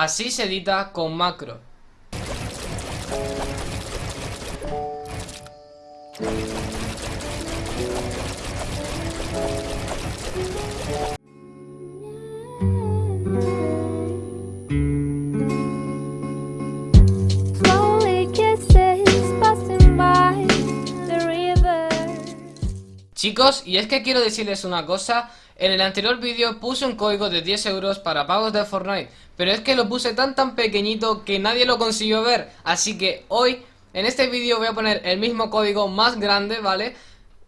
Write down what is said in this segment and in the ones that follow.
Así se edita con macro. Chicos, y es que quiero decirles una cosa En el anterior vídeo puse un código de 10 euros para pagos de Fortnite Pero es que lo puse tan tan pequeñito que nadie lo consiguió ver Así que hoy, en este vídeo voy a poner el mismo código más grande, ¿vale?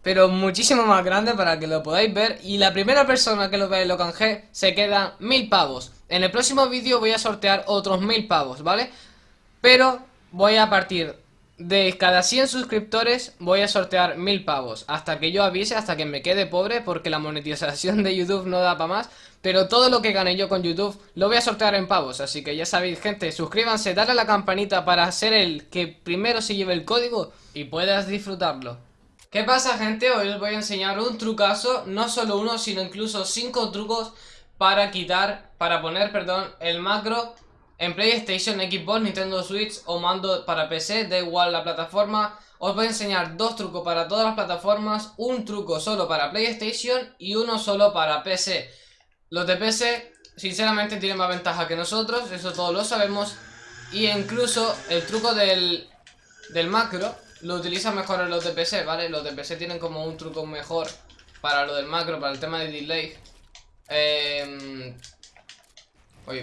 Pero muchísimo más grande para que lo podáis ver Y la primera persona que lo vea y lo canje se queda mil pavos En el próximo vídeo voy a sortear otros mil pavos, ¿vale? Pero voy a partir de cada 100 suscriptores voy a sortear 1000 pavos. Hasta que yo avise, hasta que me quede pobre Porque la monetización de YouTube no da para más. Pero todo lo que gane yo con YouTube Lo voy a sortear en pavos. Así que ya sabéis gente, suscríbanse, dale a la campanita Para ser el que primero se lleve el código Y puedas disfrutarlo. ¿Qué pasa gente? Hoy os voy a enseñar un trucazo No solo uno, sino incluso 5 trucos Para quitar, para poner, perdón, el macro en PlayStation, Xbox, Nintendo Switch o mando para PC, da igual la plataforma. Os voy a enseñar dos trucos para todas las plataformas, un truco solo para PlayStation y uno solo para PC. Los de PC, sinceramente, tienen más ventaja que nosotros, eso todos lo sabemos. Y incluso el truco del, del macro lo utilizan mejor en los de PC, ¿vale? Los de PC tienen como un truco mejor para lo del macro, para el tema de delay. Eh...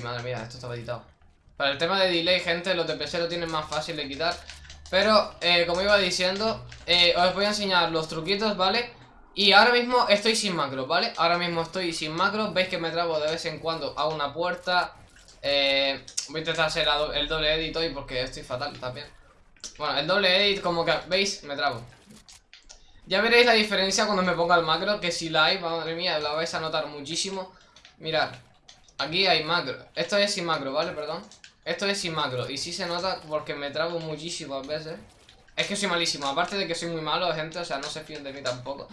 Madre mía, esto estaba editado. Para el tema de delay, gente, los de PC lo tienen más fácil de quitar Pero, eh, como iba diciendo eh, Os voy a enseñar los truquitos, ¿vale? Y ahora mismo estoy sin macro, ¿vale? Ahora mismo estoy sin macro Veis que me trabo de vez en cuando a una puerta eh, Voy a intentar hacer el doble edit hoy porque estoy fatal también Bueno, el doble edit como que, ¿veis? Me trabo Ya veréis la diferencia cuando me ponga el macro Que si la hay, madre mía, la vais a notar muchísimo Mirad Aquí hay macro Esto es sin macro, ¿vale? Perdón esto es sin macro. Y sí se nota porque me trabo muchísimas veces. Es que soy malísimo. Aparte de que soy muy malo, gente. O sea, no se fíen de mí tampoco.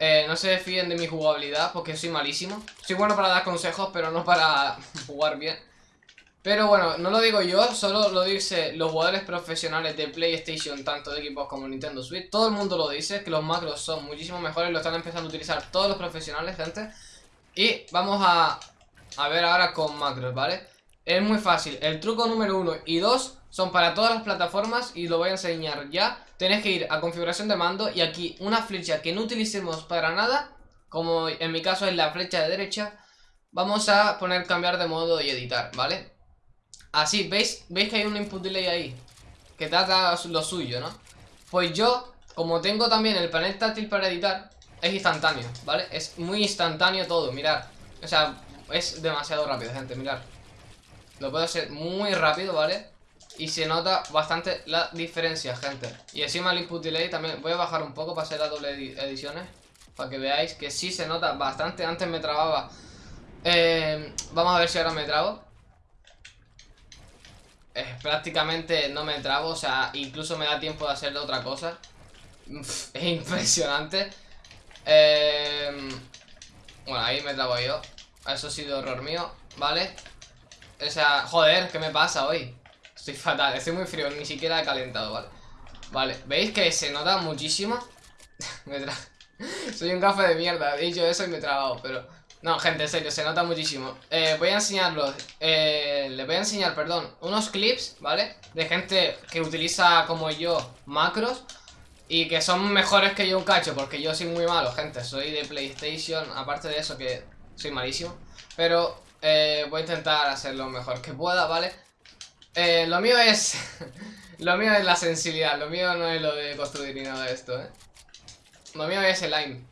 Eh, no se fíen de mi jugabilidad porque soy malísimo. Soy bueno para dar consejos, pero no para jugar bien. Pero bueno, no lo digo yo, solo lo dicen los jugadores profesionales de PlayStation, tanto de equipos como Nintendo Switch. Todo el mundo lo dice, que los macros son muchísimo mejores, lo están empezando a utilizar todos los profesionales, gente. Y vamos a, a ver ahora con macros, ¿vale? Es muy fácil, el truco número 1 y 2 son para todas las plataformas y lo voy a enseñar ya Tenés que ir a configuración de mando y aquí una flecha que no utilicemos para nada Como en mi caso es la flecha de derecha Vamos a poner cambiar de modo y editar, ¿vale? Así, ¿veis? ¿Veis que hay un input delay ahí? Que trata lo suyo, ¿no? Pues yo, como tengo también el panel táctil para editar Es instantáneo, ¿vale? Es muy instantáneo todo, mirad O sea, es demasiado rápido, gente, mirad lo puedo hacer muy rápido, ¿vale? Y se nota bastante la diferencia, gente. Y encima el input delay también Voy a bajar un poco para hacer las doble ediciones Para que veáis que sí se nota bastante. Antes me trababa eh, Vamos a ver si ahora me trabo Prácticamente no me trabo O sea, incluso me da tiempo de hacer otra cosa. Es impresionante. Eh, Bueno, ahí me trabo yo. Eso ha sido error mío, ¿vale? O sea, joder, ¿qué me pasa hoy? Estoy fatal, estoy muy frío, ni siquiera he calentado, ¿vale? Vale, ¿veis que se nota muchísimo? me. Soy un café de mierda, he dicho eso y me he trabado, pero... No, gente, en serio, se nota muchísimo eh, Voy a enseñarlos eh, Les voy a enseñar, perdón, unos clips, ¿vale? De gente que utiliza, como yo, macros Y que son mejores que yo un cacho Porque yo soy muy malo, gente Soy de PlayStation, aparte de eso que soy malísimo Pero eh, voy a intentar hacer lo mejor que pueda, ¿vale? Eh, lo mío es... lo mío es la sensibilidad, lo mío no es lo de construir ni nada de esto, ¿eh? Lo mío es el aim.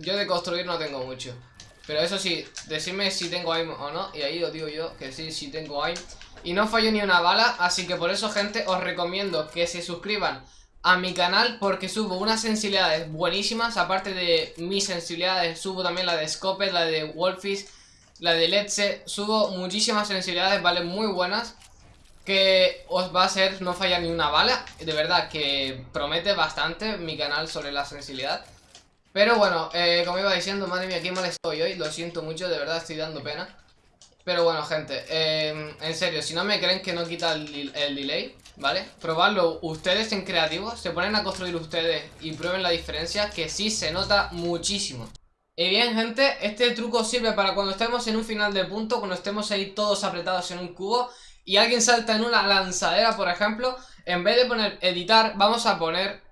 Yo de construir no tengo mucho. Pero eso sí, decidme si tengo aim o no. Y ahí os digo yo que sí, sí tengo aim. Y no fallo ni una bala, así que por eso, gente, os recomiendo que se suscriban a mi canal porque subo unas sensibilidades buenísimas. Aparte de mis sensibilidades, subo también la de Scopet, la de Wolfish la de Let's subo muchísimas sensibilidades, ¿vale? Muy buenas Que os va a hacer no fallar ni una bala De verdad que promete bastante mi canal sobre la sensibilidad Pero bueno, eh, como iba diciendo, madre mía, qué mal estoy hoy Lo siento mucho, de verdad estoy dando pena Pero bueno, gente, em, en serio, si no me creen que no quita el, el delay, ¿vale? Probadlo ustedes en creativo, se ponen a construir ustedes y prueben la diferencia, que sí se nota muchísimo. Y bien, gente, este truco sirve para cuando estemos en un final de punto, cuando estemos ahí todos apretados en un cubo y alguien salta en una lanzadera, por ejemplo, en vez de poner editar, vamos a poner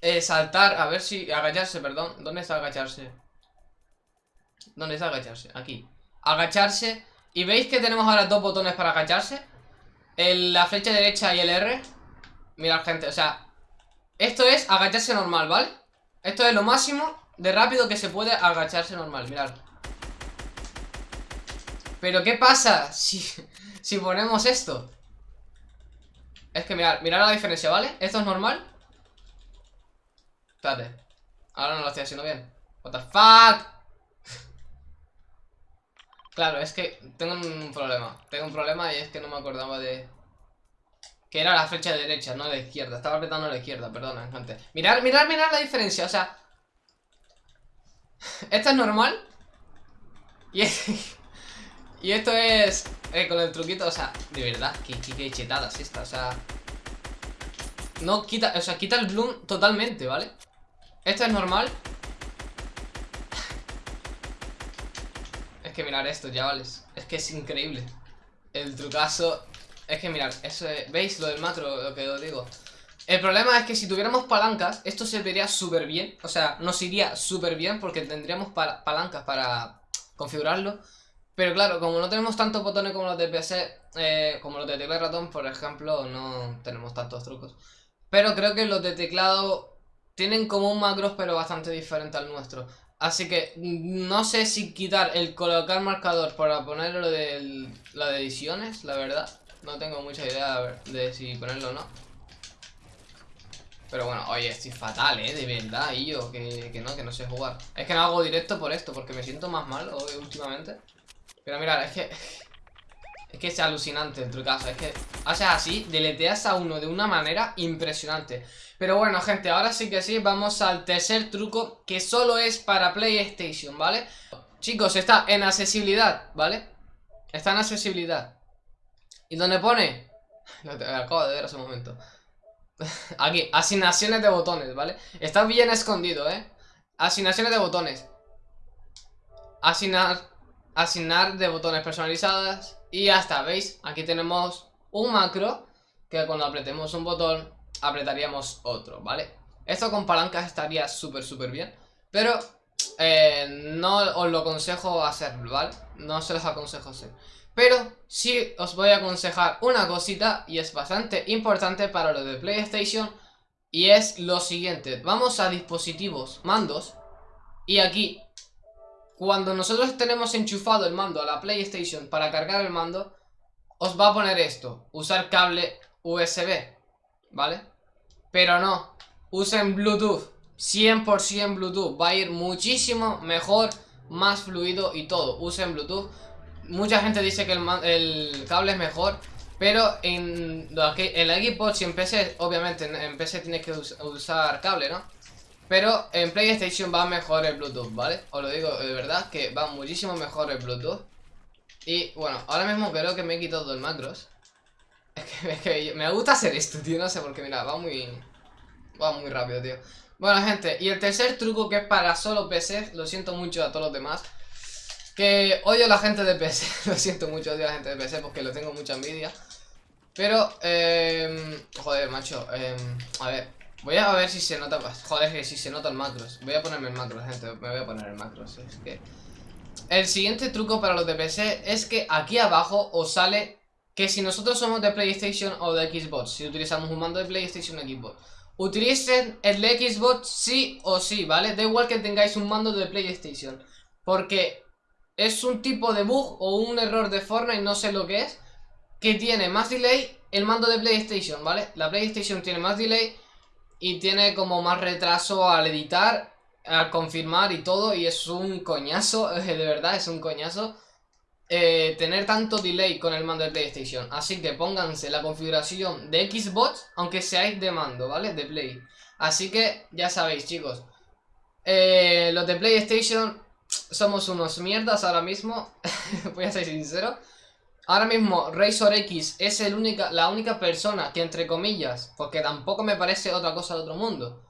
eh, saltar, a ver si... agacharse, perdón. ¿Dónde está agacharse? ¿Dónde está agacharse? Aquí. Agacharse. ¿Y veis que tenemos ahora dos botones para agacharse? la flecha derecha y el R. Mirad, gente, o sea... Esto es agacharse normal, ¿vale? Esto es lo máximo de rápido que se puede agacharse normal, mirad. Pero ¿qué pasa si, si ponemos esto? Es que mirad, mirad la diferencia, ¿vale? Esto es normal. Espérate. Ahora no lo estoy haciendo bien. What the fuck Claro, es que tengo un problema. Tengo un problema y es que no me acordaba de... Que era la flecha de derecha, no de izquierda. Estaba apretando la izquierda, perdona, gente. Mirad, mirad, mirad la diferencia, o sea Esto es normal Y esto es... Eh, con el truquito, o sea, de verdad Que, que, chetada es esta, o sea No quita, o sea, quita el bloom totalmente, ¿vale? Esto es normal Es que mirar esto, chavales Es que es increíble El trucazo Es que mirar, eso es, ¿veis lo del macro? Lo que os digo El problema es que si tuviéramos palancas Esto se vería súper bien O sea, nos iría súper bien Porque tendríamos palancas para configurarlo Pero claro, como no tenemos tantos botones como los de PC eh, Como los de teclado y ratón, por ejemplo No tenemos tantos trucos Pero creo que los de teclado tienen como un macros pero bastante diferente al nuestro. Así que no sé si quitar el colocar marcador para ponerlo de la de ediciones, la verdad. No tengo mucha idea de si ponerlo o no. Pero bueno, oye, estoy fatal, ¿eh? De verdad, y yo, que, que no, que no sé jugar. Es que no hago directo por esto, porque me siento más mal hoy últimamente. Pero mirad, es que... Es que es alucinante el trucazo, es que haces así, deleteas a uno de una manera impresionante. Pero bueno, gente, ahora sí que sí, vamos al tercer truco que solo es para PlayStation, ¿vale? Chicos, está en accesibilidad, ¿vale? Está en accesibilidad. ¿Y dónde pone? Lo acabo de ver hace un momento. Aquí, asignaciones de botones, ¿vale? Está bien escondido, ¿eh? Asignaciones de botones. Asignar, asignar de botones personalizadas y ya está, ¿veis? Aquí tenemos un macro que cuando apretemos un botón apretaríamos otro, ¿vale? Esto con palancas estaría súper, súper bien Pero eh, no os lo aconsejo hacerlo, ¿vale? No se los aconsejo hacer Pero sí os voy a aconsejar una cosita Y es bastante importante para lo de PlayStation Y es lo siguiente Vamos a dispositivos, mandos Y aquí cuando nosotros tenemos enchufado el mando a la PlayStation para cargar el mando, os va a poner esto, usar cable USB, ¿vale? Pero no, usen Bluetooth, 100% Bluetooth, va a ir muchísimo mejor, más fluido y todo, usen Bluetooth. Mucha gente dice que el, cable es mejor, pero en, la Xbox y en PC, obviamente en, PC tienes que usar cable, ¿no? Pero en PlayStation va mejor el Bluetooth, ¿vale? Os lo digo de verdad que va muchísimo mejor el Bluetooth Y bueno, ahora mismo creo que me he quitado el macros es que, me gusta hacer esto, tío, no sé por qué, mira, va muy... Va muy rápido, tío Bueno, gente, y el tercer truco que es para solo PC Lo siento mucho a todos los demás Que odio a la gente de PC Lo siento mucho, odio a la gente de PC porque lo tengo mucha envidia Pero, eh, joder, macho eh, A ver, Voy a ver si se nota... Joder, que si se nota el macros. Voy a ponerme el macros, gente. Me voy a poner el macros. Es que... El siguiente truco para los de PC es que aquí abajo os sale que si nosotros somos de PlayStation o de Xbox, si utilizamos un mando de PlayStation o Xbox, utilicen el Xbox sí o sí, ¿vale? Da igual que tengáis un mando de PlayStation. Porque es un tipo de bug o un error de Fortnite, no sé lo que es, que tiene más delay el mando de PlayStation, ¿vale? La PlayStation tiene más delay y tiene como más retraso al editar, al confirmar y todo, y es un coñazo, de verdad, es un coñazo eh, tener tanto delay con el mando de PlayStation. Así que pónganse la configuración de Xbox, aunque seáis de mando, ¿vale? De Play. Así que ya sabéis, chicos. Eh, los de PlayStation somos unos mierdas ahora mismo. Voy a ser sincero. Ahora mismo Razor X es el única, la única persona que entre comillas, porque tampoco me parece otra cosa de otro mundo,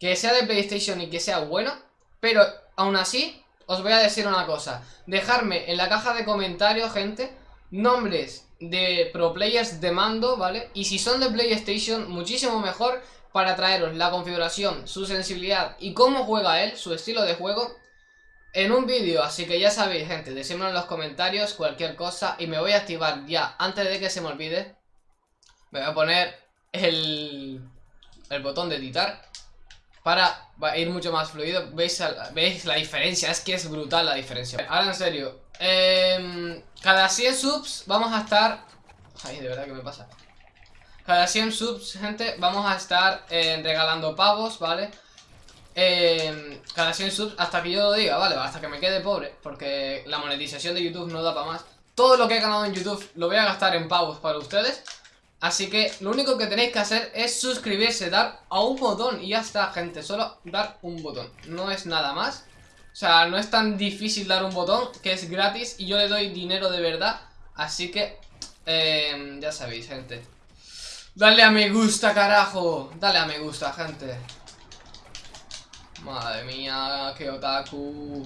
que sea de PlayStation y que sea bueno, pero aún así os voy a decir una cosa. Dejarme en la caja de comentarios, gente, nombres de pro players de mando, ¿vale? Y si son de PlayStation, muchísimo mejor para traeros la configuración, su sensibilidad y cómo juega él, su estilo de juego en un vídeo, así que ya sabéis gente, decídmelo en los comentarios cualquier cosa y me voy a activar ya, antes de que se me olvide, me voy a poner el, el botón de editar para ir mucho más fluido, ¿Veis, veis la diferencia, es que es brutal la diferencia. Ahora en serio, eh, cada 100 subs vamos a estar... Ay, de verdad que me pasa. Cada 100 subs, gente, vamos a estar eh, regalando pavos, ¿vale? Eh, cada 100 subs hasta que yo lo diga, ¿vale? Hasta que me quede pobre, porque la monetización de YouTube no da para más. Todo lo que he ganado en YouTube lo voy a gastar en pavos para ustedes. Así que lo único que tenéis que hacer es suscribirse, dar a un botón y ya está, gente. Solo dar un botón, no es nada más. O sea, no es tan difícil dar un botón, que es gratis y yo le doy dinero de verdad. Así que, eh, ya sabéis, gente. Dale a me gusta, carajo. Dale a me gusta, gente. Madre mía, qué otaku.